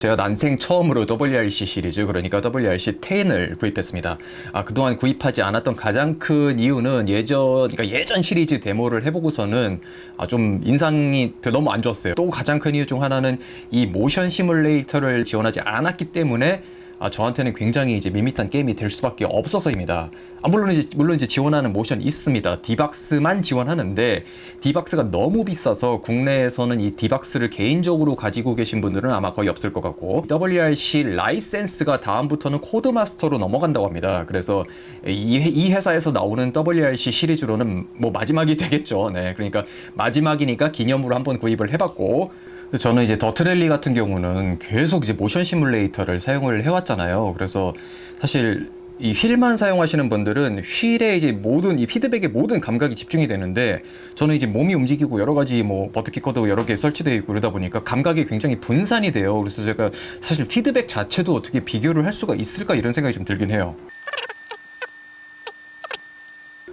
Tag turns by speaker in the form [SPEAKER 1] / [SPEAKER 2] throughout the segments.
[SPEAKER 1] 제가 난생 처음으로 WRC 시리즈 그러니까 WRC 10을 구입했습니다. 아, 그동안 구입하지 않았던 가장 큰 이유는 예전 그러니까 예전 시리즈 데모를 해보고서는 아, 좀 인상이 별- 너무 안 좋았어요. 또 가장 큰 이유 중 하나는 이 모션 시뮬레이터를 지원하지 않았기 때문에 아, 저한테는 굉장히 이제 밋밋한 게임이 될 수밖에 없어서입니다. 아, 물론 이제 물론 이제 지원하는 모션 있습니다. D-BOX만 지원하는데 D-BOX가 너무 비싸서 국내에서는 이 D-BOX를 개인적으로 가지고 계신 분들은 아마 거의 없을 것 같고 WRC 라이센스가 다음부터는 Codemaster로 넘어간다고 합니다. 그래서 이, 회- 이 회사에서 나오는 WRC 시리즈로는 뭐 마지막이 되겠죠. 네, 그러니까 마지막이니까 기념으로 한번 구입을 해봤고 저는 이제 DiRT Rally 같은 경우는 계속 이제 모션 시뮬레이터를 사용을 해왔잖아요. 그래서 사실 이 휠만 사용하시는 분들은 휠에 이제 모든 이 피드백의 모든 감각이 집중이 되는데 저는 이제 몸이 움직이고 여러 가지 뭐 ButtKicker도 여러 개 설치되어 있고 그러다 보니까 감각이 굉장히 분산이 돼요. 그래서 제가 사실 피드백 자체도 어떻게 비교를 할 수가 있을까 이런 생각이 좀 들긴 해요.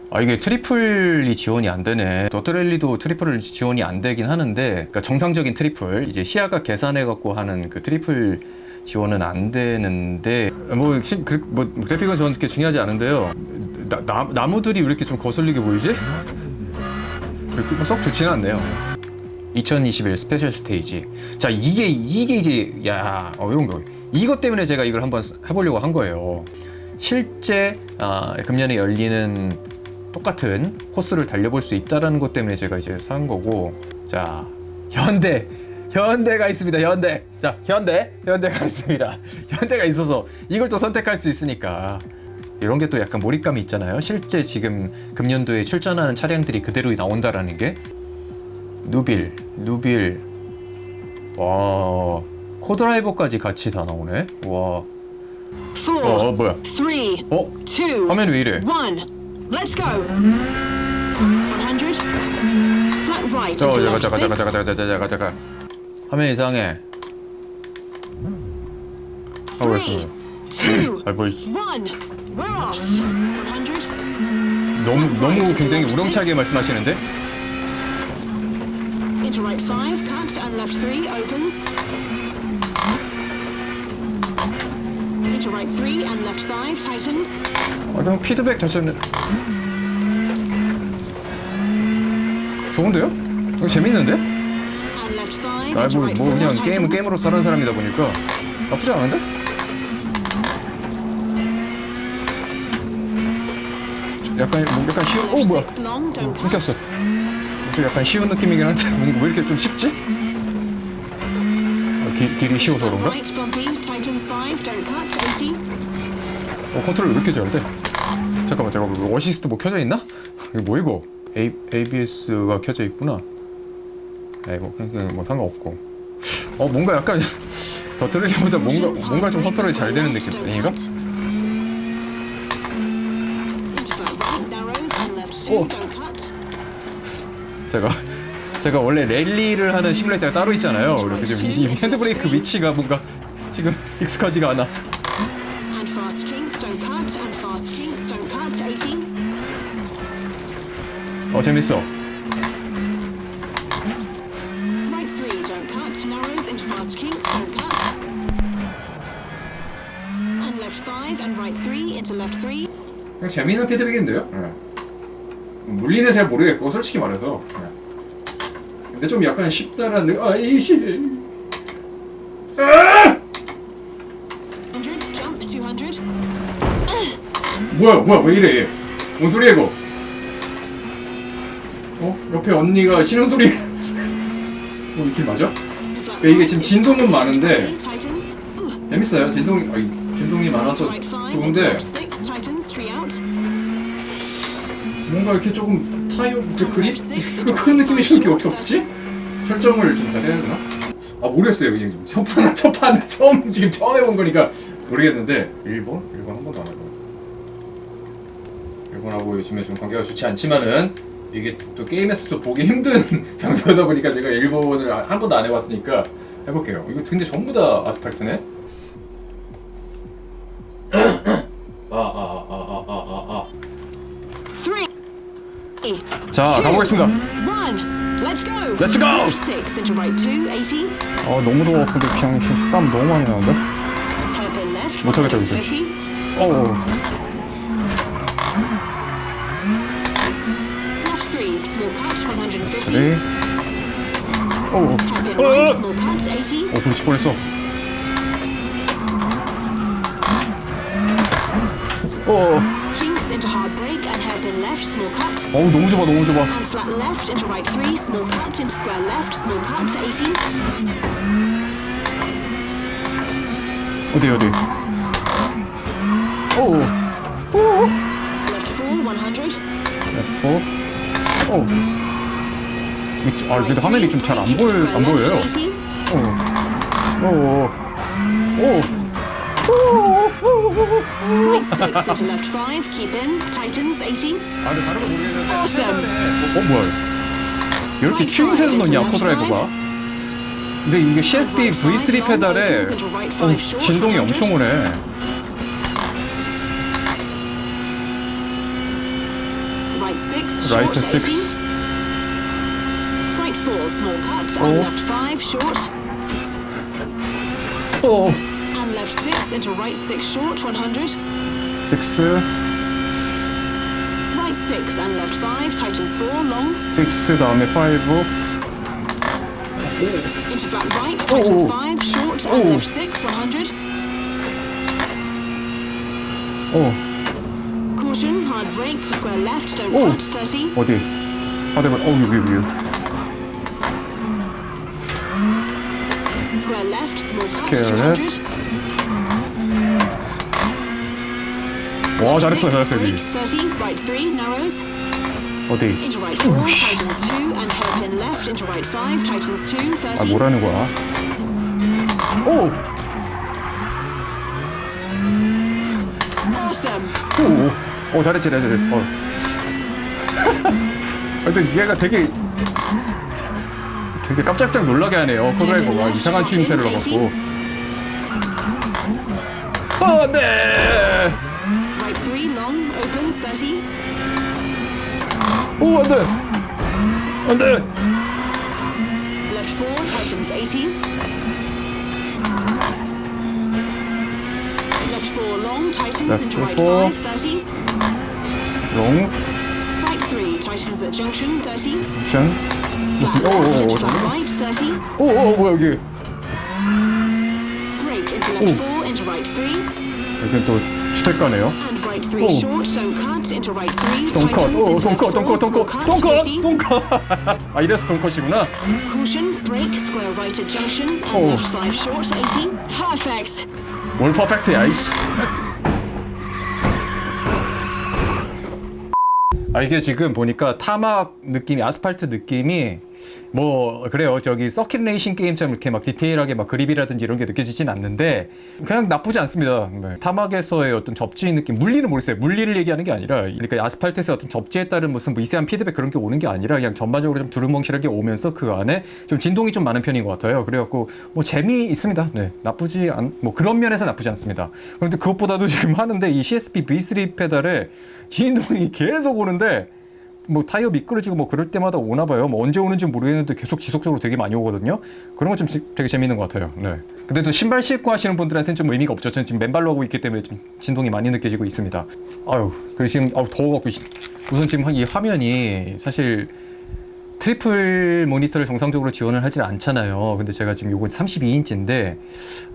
[SPEAKER 1] 아 이게 트리플이 지원이 안 되네. 더트랠리도 triple 지원이 안 되긴 하는데 그러니까 정상적인 triple 이제 시야가 계산해 갖고 하는 그 triple 지원은 안 되는데 뭐, 시- 그, 뭐 그래픽은 저는 그렇게 중요하지 않은데요. 나, 나, 나무들이 왜 이렇게 좀 거슬리게 보이지? 그렇게 뭐 썩 좋지는 않네요. 2021 special stage. 자 이게 이게 이제 야 어, 이런 거. 이것 때문에 제가 이걸 한번 해보려고 한 거예요. 실제 아, 금년에 열리는 똑같은 코스를 달려볼 수 있다라는 것 때문에 제가 이제 산 거고. 자 현대 현대가 있습니다 현대. 자 현대 현대가 있습니다. 현대가 있어서 이걸 또 선택할 수 있으니까. 이런 게 또 약간 몰입감이 있잖아요. 실제 지금 금년도에 출전하는 차량들이 그대로 나온다라는 게. 누빌 누빌. 와 코드라이버까지 같이 다 나오네. 와.
[SPEAKER 2] Four,
[SPEAKER 1] 어, 어 뭐야?
[SPEAKER 2] three,
[SPEAKER 1] 어?
[SPEAKER 2] two,
[SPEAKER 1] 화면이 왜 이래?
[SPEAKER 2] one. Let's go. 100. Flat right
[SPEAKER 1] 저 잠깐 잠깐 잠깐. 잠깐 잠깐 잠깐 잠깐 화면 이상해 아 아, 뭐, 이-
[SPEAKER 2] one. We're off. 100.
[SPEAKER 1] 너무 너무 굉장히 우렁차게 말씀하시는데
[SPEAKER 2] Into right five, cut, and left three opens. Into right three and left five tightens.
[SPEAKER 1] 아 그냥 피드백 다시 하는 좋은데요? 이거 재밌는데? 아 뭐, 뭐 그냥. 게임은 게임으로 사는 사람이다 보니까 나쁘지 않은데? 약간 뭐 약간 쉬운 오 뭐야
[SPEAKER 2] cut.
[SPEAKER 1] 끊겼어 좀 약간 쉬운 느낌이긴 한데 왜 이렇게 좀 쉽지? 아, 길, 길이 쉬워서 그런가?
[SPEAKER 2] Right bumpy, tightens five, don't cut. 80.
[SPEAKER 1] 어 컨트롤 왜 이렇게 잘 돼? 잠깐만 잠깐만 이거 어시스트 뭐 켜져 있나? 이거 뭐 이거? A, ABS가 켜져 있구나 아이 뭐 그냥 뭐 상관없고 어 뭔가 약간 Dirt Rally보다 뭔가 뭔가 좀 컨트롤이 잘 되는 느낌 아닌가? 오. 제가 제가 원래 랠리를 하는 시뮬레이터가 따로 있잖아요 이렇게 지금 이, 이 핸드브레이크 위치가 뭔가 지금 익숙하지가 않아
[SPEAKER 2] And fast kinks, don't cut. And fast kinks, don't cut. 80.
[SPEAKER 1] 어 재밌어
[SPEAKER 2] Right three, don't cut. Narrows into fast kinks, don't cut. And left five and right three into left three.
[SPEAKER 1] 그냥 재미있는 피드백인데요. 물리는 잘 모르겠고 솔직히 말해서. 근데 좀 약간 쉽다라는 느- 아이씨. 아!
[SPEAKER 2] 100, jump 200.
[SPEAKER 1] 뭐야 뭐야 왜 이래? 뭔 소리야 이거? 어 옆에 언니가 쉬는 소리. 어 이길 맞아? 네, 이게 지금 진동은 많은데. 재밌어요. 진동 아이 진동이 많아서 좋은데. 뭔가 이렇게 조금 타이어 이렇게 그립 그런 느낌이 좀 이렇게 없지? 설정을 좀 잘해야 되나? 아 모르겠어요 그냥 좀 첫판 첫판 처음 지금 처음 해본 거니까 모르겠는데 일본 일본 한 번도 안 해봐. 일본하고 요즘에 좀 관계가 좋지 않지만은 이게 또 게임에서 좀 보기 힘든 장소다 보니까 제가 일본을 한 번도 안 해봤으니까 해볼게요. 이거 근데 전부 다 아스팔트네. 아. 자 가보겠습니다.
[SPEAKER 2] Let's go.
[SPEAKER 3] Let's go.
[SPEAKER 2] Left six into right two, 80.
[SPEAKER 1] 아 너무 더워 근데 그냥 땀 너무 많이 나는데? 못하겠다, 이제.
[SPEAKER 2] 150.
[SPEAKER 1] 어우
[SPEAKER 2] Left three, small cut, 150.
[SPEAKER 1] 그래 어우
[SPEAKER 2] Hairpin
[SPEAKER 1] 어,
[SPEAKER 2] right,
[SPEAKER 1] 어.
[SPEAKER 2] small cut, 80.
[SPEAKER 1] 어 부딪힐 뻔했어 어
[SPEAKER 2] Kinks left, small cut.
[SPEAKER 1] 어우 너무 좁아 너무 좁아
[SPEAKER 2] And flat left into right three, small cut into square left, small cut, 80.
[SPEAKER 1] 어디 어디 어우 어우
[SPEAKER 2] Left four, 100.
[SPEAKER 1] F4 어우 이- 아 근데 화면이 좀 잘 안 보여 안 보여요
[SPEAKER 2] 80.
[SPEAKER 1] 어우 어우
[SPEAKER 2] Right six into left five, keep in, tightens, 80.
[SPEAKER 1] 아 근데 다른 거 모르겠는데
[SPEAKER 2] Awesome.
[SPEAKER 1] 어, 어 뭐야 이렇게 추임새도 넣냐 코드라이버가 근데 이게 CSP V3 페달에 어, 진동이 엄청 오네
[SPEAKER 2] Right six, short,
[SPEAKER 1] 라이트 6
[SPEAKER 2] 80. Right four, small cut,
[SPEAKER 1] Oh.
[SPEAKER 2] and left five, short.
[SPEAKER 1] 어
[SPEAKER 2] And left six into right six, short, 100.
[SPEAKER 1] 6
[SPEAKER 2] Right six and left five, tightens four, long.
[SPEAKER 1] 6 다음에 5
[SPEAKER 2] Into flat right, tightens
[SPEAKER 1] Oh.
[SPEAKER 2] five, short, and
[SPEAKER 1] Oh.
[SPEAKER 2] left six, 100.
[SPEAKER 1] 어
[SPEAKER 2] Caution, hard brake for square left, don't
[SPEAKER 1] Oh.
[SPEAKER 2] cut, 30.
[SPEAKER 1] 어디 하대발 어 여기 여기
[SPEAKER 2] Square left, small cut,
[SPEAKER 1] Square
[SPEAKER 2] 200.
[SPEAKER 1] 와 잘했어 잘했어 여기
[SPEAKER 2] 30, right three, narrows.
[SPEAKER 1] 어디 아
[SPEAKER 2] 30.
[SPEAKER 1] 뭐라는 거야 오. 오, 오, 잘했지, 잘했지. 어. 근데 얘가 되게 되게 깜짝깜짝 놀라게 하네요. 코드라이버가 이상한 추임새를 넣어갖고. 어, 네.
[SPEAKER 2] Right three, long, opens, 30.
[SPEAKER 1] 오, 안돼, 안돼.
[SPEAKER 2] Left four, tightens 80. Left four, long, tightens
[SPEAKER 1] Left
[SPEAKER 2] into right
[SPEAKER 1] four.
[SPEAKER 2] five, 30.
[SPEAKER 1] 롱,
[SPEAKER 2] Right three, tightens at junction, 30.
[SPEAKER 1] 션.
[SPEAKER 2] Flat
[SPEAKER 1] 무슨? 오,
[SPEAKER 2] left
[SPEAKER 1] 오,
[SPEAKER 2] into
[SPEAKER 1] 오,
[SPEAKER 2] flat
[SPEAKER 1] 잠깐만.
[SPEAKER 2] right, 30.
[SPEAKER 1] 오, 오, 뭐야 여기?
[SPEAKER 2] Brake into left
[SPEAKER 1] Ooh.
[SPEAKER 2] four, into right three.
[SPEAKER 1] 여기 또 주택가네요.
[SPEAKER 2] Three,
[SPEAKER 1] Oh.
[SPEAKER 2] short, don't cut, into right three. small
[SPEAKER 1] don't cut,
[SPEAKER 2] cut,
[SPEAKER 1] don't cut,
[SPEAKER 2] 50.
[SPEAKER 1] don't cut. 아 이래서 don't cut이구나.
[SPEAKER 2] Caution, brake, square right at junction, and
[SPEAKER 1] Oh.
[SPEAKER 2] left five short, 80. Perfect.
[SPEAKER 1] 뭘 perfect야, 이씨. 아 이게 지금 보니까 tarmac 느낌이 아스팔트 느낌이 뭐 그래요. 저기 서킷 레이싱 게임처럼 이렇게 막 디테일하게 막 그립이라든지 이런 게 느껴지진 않는데 그냥 나쁘지 않습니다. 네. tarmac에서의 어떤 접지 느낌 물리는 모르겠어요. 물리를 얘기하는 게 아니라 그러니까 아스팔트에서 어떤 접지에 따른 무슨 뭐 미세한 피드백 그런 게 오는 게 아니라 그냥 전반적으로 좀 두루뭉실하게 오면서 그 안에 좀 진동이 좀 많은 편인 것 같아요. 그래갖고 뭐 재미 있습니다. 네. 나쁘지 않 뭐 그런 면에서 나쁘지 않습니다. 그런데 그것보다도 지금 하는데 이 CSP V3 페달에 진동이 계속 오는데 뭐 타이어 미끄러지고 뭐 그럴 때마다 오나 봐요. 뭐 언제 오는지 모르겠는데 계속 지속적으로 되게 많이 오거든요. 그런 건 좀 되게 재밌는 것 같아요. 네. 근데 또 신발 신고 하시는 분들한테는 좀 의미가 없죠. 저는 지금 맨발로 하고 있기 때문에 좀 진동이 많이 느껴지고 있습니다. 아유, 그리고 지금 아우 더워갖고 씨. 우선 지금 이 화면이 사실 triple 모니터를 정상적으로 지원을 하진 않잖아요. 근데 제가 지금 요거 32인치인데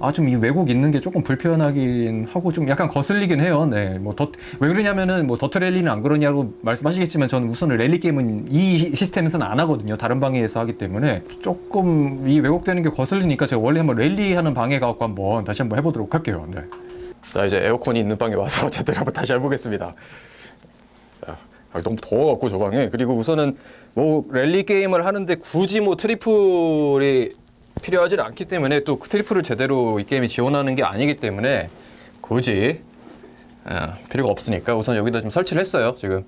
[SPEAKER 1] 아 좀 이 왜곡 있는 게 조금 불편하긴 하고 좀 약간 거슬리긴 해요. 네. 뭐 더 왜 그러냐면은 뭐 Dirt Rally는 안 그러냐고 말씀하시겠지만 저는 우선 랠리 게임은 이 시스템에서는 안 하거든요. 다른 방에서 하기 때문에 조금 이 왜곡되는 게 거슬리니까 제가 원래 한번 랠리 하는 방에 가고 한번 다시 한번 해보도록 할게요. 네. 자 이제 에어컨이 있는 방에 와서 제대로 한번 다시 해보겠습니다. 자, 아, 너무 더워갖고 저 방에. 그리고 우선은 뭐 랠리 게임을 하는데 굳이 뭐 triple이 필요하지 않기 때문에 또 그 트리플을 제대로 이 게임이 지원하는 게 아니기 때문에 굳이 아, 필요가 없으니까 우선 여기다 좀 설치를 했어요 지금.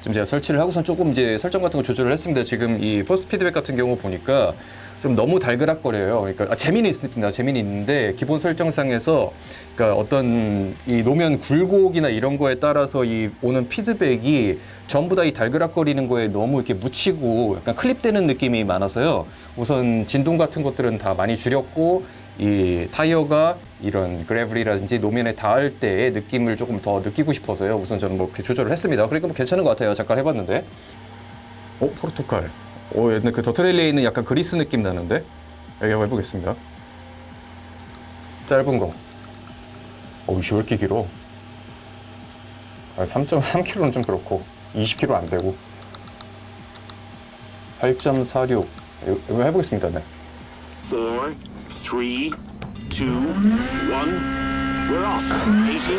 [SPEAKER 1] 지금 제가 설치를 하고선 조금 이제 설정 같은 거 조절을 했습니다. 지금 이 포스 피드백 같은 경우 보니까 좀 너무 달그락거려요. 그러니까 아, 재미는 있습니다. 재미는 있는데 기본 설정상에서 그러니까 어떤 이 노면 굴곡이나 이런 거에 따라서 이 오는 피드백이 전부 다 이 달그락거리는 거에 너무 이렇게 묻히고 약간 클립되는 느낌이 많아서요. 우선 진동 같은 것들은 다 많이 줄였고 이 타이어가 이런 그래블이라든지 노면에 닿을 때의 느낌을 조금 더 느끼고 싶어서요. 우선 저는 뭐 이렇게 조절을 했습니다. 그러니까 뭐 괜찮은 것 같아요. 잠깐 해봤는데. 어, 포르투갈. 오, 옛날 그 더트레일리에 있는 약간 그리스 느낌 나는데? 여기 한번 해보겠습니다. 짧은 거. 어우, 씨, 왜 이렇게 길어? 아, 3.3km는 좀 그렇고, 20km 안 되고. 8.46. 이거, 해보겠습니다, 네.
[SPEAKER 4] Four, three, two, one. We're off. 80.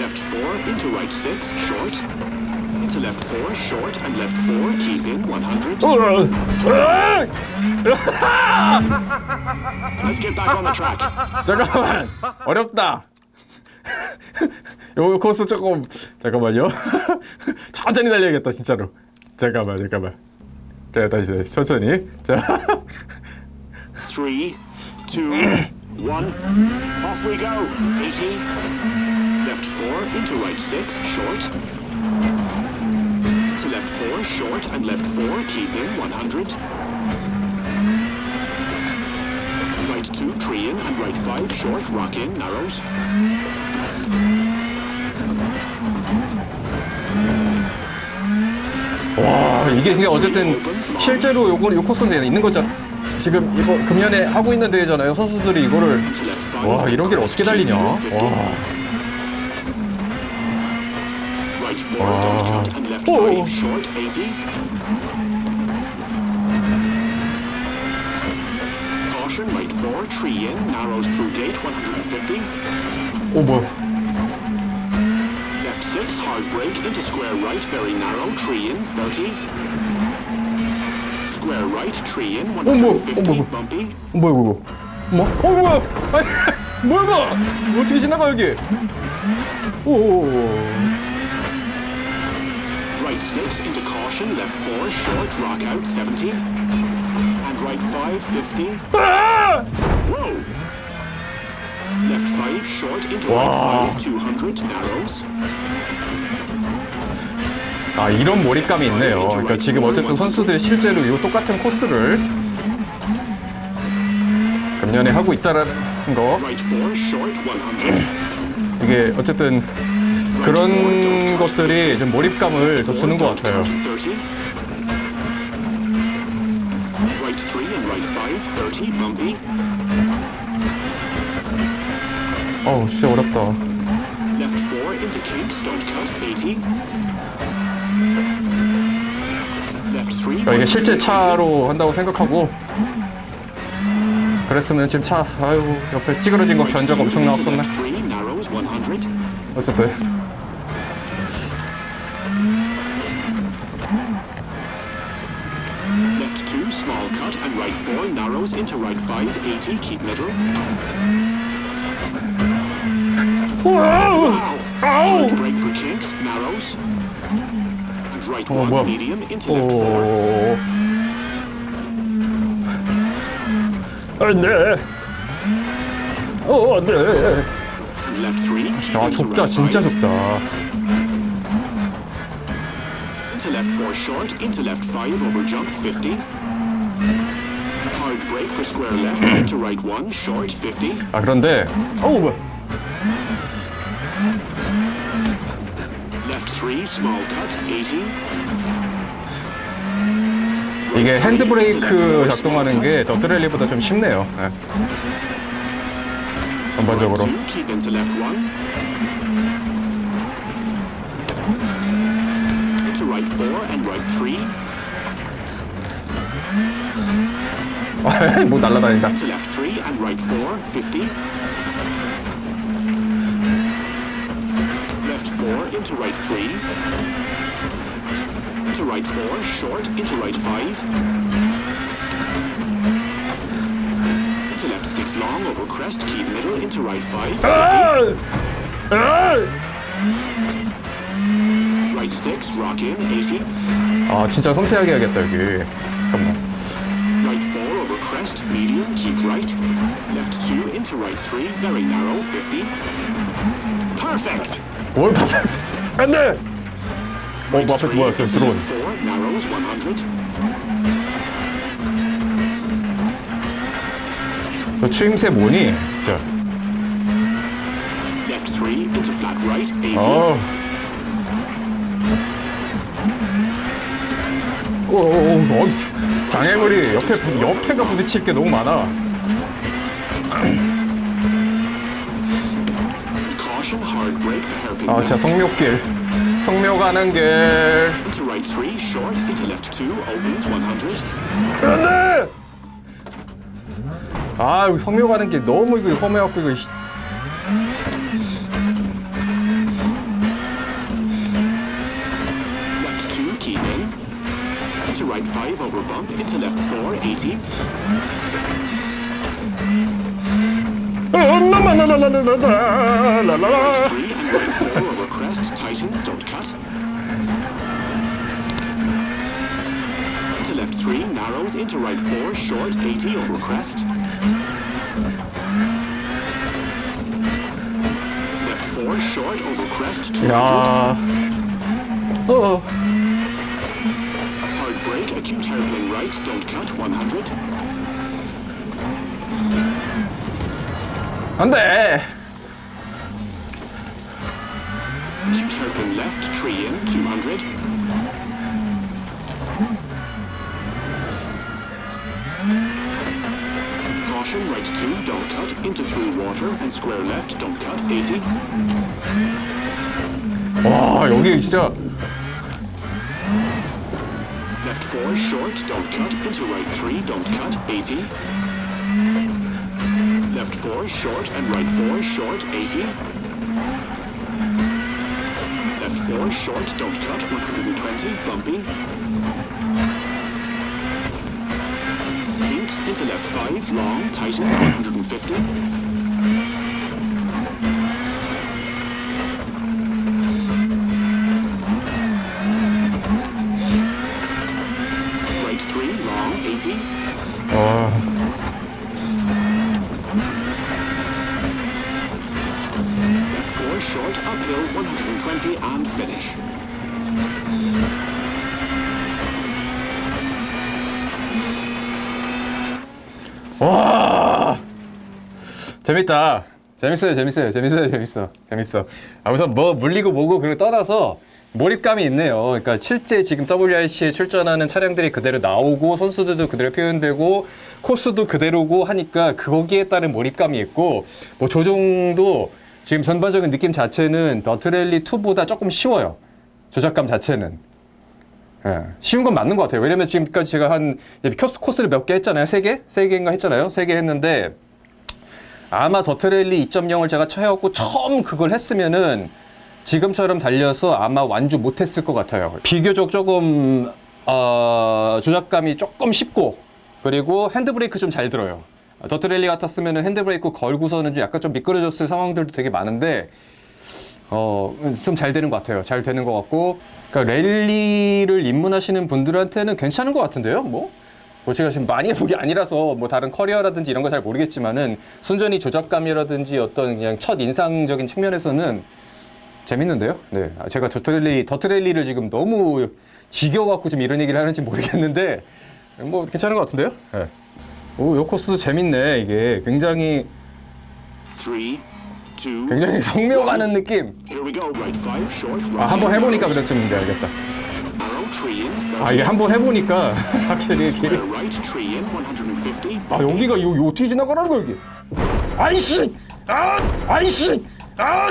[SPEAKER 4] Left four into right six, short. Into left four, short, and left four, keep in 100. Let's get back on the track.
[SPEAKER 1] 잠깐만 어렵다 요 코스 조금 잠깐만요 천천히 달려야겠다 진짜로 잠깐만 잠깐만 그래 다시 다시 천천히 자
[SPEAKER 4] Three, two, one. Off we go. 80. Left four into right six, short. Left four, short, and left four, keep in 100. Right two, tree in, and right five, short, rock in, narrows.
[SPEAKER 1] 와 이게 근데 어쨌든 실제로 요거 요 코스는 있는 거잖아 지금 이거 금년에 하고 있는 대회잖아요 선수들이 이거를. 와 이런 길 어떻게 달리냐 와
[SPEAKER 4] Four oh. down short, Caution, right four, tree in, narrows through gate, 150.
[SPEAKER 1] Oh boy.
[SPEAKER 4] Left six, hard break, into square right, very narrow, tree in, 30. Square right, tree in, 150,
[SPEAKER 1] oh, boy.
[SPEAKER 4] Oh
[SPEAKER 1] boy. bumpy. Oh boy. 뭐? 어 뭐야? 아니, 뭐야 이거? 어떻게 지나가 여기?
[SPEAKER 4] 오오오 6 into caution, left 4, short, rock out, 70. And right 5, 50. Whoa! Left 5, short, into right 5, 200, narrows.
[SPEAKER 1] 아 이런 몰입감이 있네요 그러니까 지금 어쨌든 선수들이 실제로 이 똑같은 코스를 금년에 하고 있다는 거 이게 어쨌든 그런 것들이 좀 몰입감을 더 주는 것 같아요.
[SPEAKER 4] 30. Right three and right five, 30, bumpy.
[SPEAKER 1] 어우 진짜 어렵다.
[SPEAKER 4] Left four into kinks, don't cut, 80. Left three.
[SPEAKER 1] 그러니까 이게 실제 차로 한다고 생각하고 그랬으면 지금 차 아유 옆에 찌그러진 거 견적 엄청 나왔겠네.
[SPEAKER 4] Left three, narrows, 100.
[SPEAKER 1] 어쨌든
[SPEAKER 4] into right five, 80, keep middle. Wow! Hard brake for kinks, narrows. And right
[SPEAKER 1] 어
[SPEAKER 4] one,
[SPEAKER 1] 뭐야?
[SPEAKER 4] medium, into left four.
[SPEAKER 1] 오. 안돼. 어 안돼.
[SPEAKER 4] And left three, keep
[SPEAKER 1] 아
[SPEAKER 4] into
[SPEAKER 1] 좁다
[SPEAKER 4] right
[SPEAKER 1] 진짜
[SPEAKER 4] five.
[SPEAKER 1] 좁다.
[SPEAKER 4] Into left four short, into left five, over jump, 50.
[SPEAKER 1] 아 그런데 어우 뭐 이게 핸드브레이크 작동하는 게 더 트렐리보다 좀 쉽네요. 네. 전반적으로. 못 날라다닌다.
[SPEAKER 4] Left three and right four, 50. Left four into right three. Into right four, short into right five. Into left six long over crest, keep middle into right five, 50. Right six, rock in, 80.
[SPEAKER 1] 아 진짜 섬세하게 해야겠다 여기. 잠깐만.
[SPEAKER 4] Right crest, medium, keep right. Left 2 into right 3, very narrow, 50. Perfect!
[SPEAKER 1] 뭘 퍼펙트 안돼 어
[SPEAKER 4] Right
[SPEAKER 1] 퍼펙트
[SPEAKER 4] 3
[SPEAKER 1] 뭐야 저
[SPEAKER 4] into
[SPEAKER 1] 들어오네
[SPEAKER 4] left 4, narrows, 100.
[SPEAKER 1] 저 추임새 뭐니 진짜
[SPEAKER 4] Left 3 into flat right, 80.
[SPEAKER 1] 어. 오, 오, 오, 어, 장애물이 옆에 부, 옆에가 부딪힐 게 너무 많아. 아, 진짜. 성묘길. 성묘 가는 길.
[SPEAKER 4] Into right 3, short, into left 2, opens, 100.
[SPEAKER 1] 안돼. 아, 성묘 가는 길 너무 이거 험해갖고 이거.
[SPEAKER 4] Over bump. Into left 4, 80. Right 3 and right 4, over crest. Tightens, don't cut. Into left 3, narrows. Into right 4, short, 80, over crest. Left 4, short, over crest, 200.
[SPEAKER 1] 야. 어.
[SPEAKER 4] right, don't cut, 100.
[SPEAKER 1] 안돼.
[SPEAKER 4] Acute hairpin left, tree in, 200. Caution, right 2, don't cut, into through water, and square left, don't cut, 80.
[SPEAKER 1] 와, 여기 진짜
[SPEAKER 4] 4, short, don't cut, into right 3, don't cut, 80. Left 4, short, and right 4, short, 80. Left 4, short, don't cut, 120, bumpy. Kinks into left 5, long, tightens, 150. 120, and finish.
[SPEAKER 1] 와! 재밌다. 재밌어요 재밌어요 재밌어요 재밌어. 재밌어. 아 우선 뭐 물리고 뭐고 그걸 떠나서 몰입감이 있네요. 그러니까 실제 지금 WRC에 출전하는 차량들이 그대로 나오고 선수들도 그대로 표현되고 코스도 그대로고 하니까 거기에 따른 몰입감이 있고 뭐 조종도 지금 전반적인 느낌 자체는 Dirt Rally 2보다 조금 쉬워요 조작감 자체는 예, 쉬운 건 맞는 것 같아요. 왜냐면 지금까지 제가 한 코스, 코스를 몇 개 했잖아요. 세 개? 세 개인가 했잖아요. 세 개 했는데 아마 Dirt Rally 2.0을 제가 쳐갖고 처음 그걸 했으면은 지금처럼 달려서 아마 완주 못했을 것 같아요. 비교적 조금 어, 조작감이 조금 쉽고 그리고 핸드브레이크 좀 잘 들어요. Dirt Rally 같았으면 핸드브레이크 걸고서는 좀 약간 좀 미끄러졌을 상황들도 되게 많은데 어, 좀 잘 되는 것 같아요. 잘 되는 것 같고, 그러니까 랠리를 입문하시는 분들한테는 괜찮은 것 같은데요. 뭐, 뭐 제가 지금 많이 해본 게 아니라서 뭐 다른 커리어라든지 이런 거 잘 모르겠지만은 순전히 조작감이라든지 어떤 그냥 첫 인상적인 측면에서는 재밌는데요. 네, 아, 제가 더트랠리 더트랠리를 지금 너무 지겨워갖고 지금 이런 얘기를 하는지 모르겠는데 뭐 괜찮은 것 같은데요. 네. 오, 요 코스 재밌네. 이게 굉장히
[SPEAKER 4] 3, 2,
[SPEAKER 1] 굉장히 성묘 가는 느낌.
[SPEAKER 4] Here we go. Right 5, short, right.
[SPEAKER 1] 아, 한번 해보니까. 그랬었는데 알겠다.
[SPEAKER 4] Arrow, tree in, 30.
[SPEAKER 1] 아, 이게 한번 해보니까 확실히 길이.
[SPEAKER 4] Square right, tree in, 150.
[SPEAKER 1] 아, 여기가 요, 요 어떻게 지나가라는 거야, 여기. 아이씨! 아! 아이씨! 아!